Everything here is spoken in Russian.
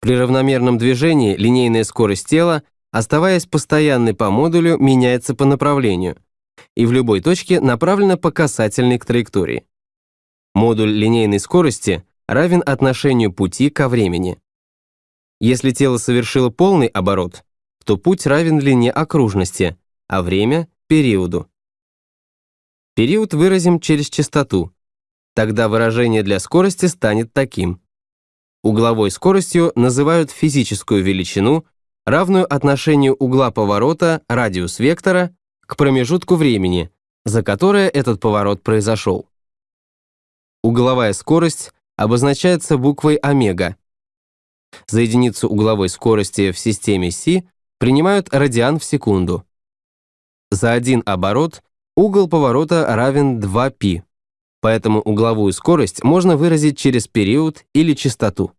При равномерном движении линейная скорость тела, оставаясь постоянной по модулю, меняется по направлению и в любой точке направлена по касательной к траектории. Модуль линейной скорости равен отношению пути ко времени. Если тело совершило полный оборот, то путь равен длине окружности, а время — периоду. Период выразим через частоту. Тогда выражение для скорости станет таким. Угловой скоростью называют физическую величину, равную отношению угла поворота, радиус вектора, к промежутку времени, за которое этот поворот произошел. Угловая скорость обозначается буквой омега. За единицу угловой скорости в системе Си принимают радиан в секунду. За один оборот угол поворота равен 2π, поэтому угловую скорость можно выразить через период или частоту.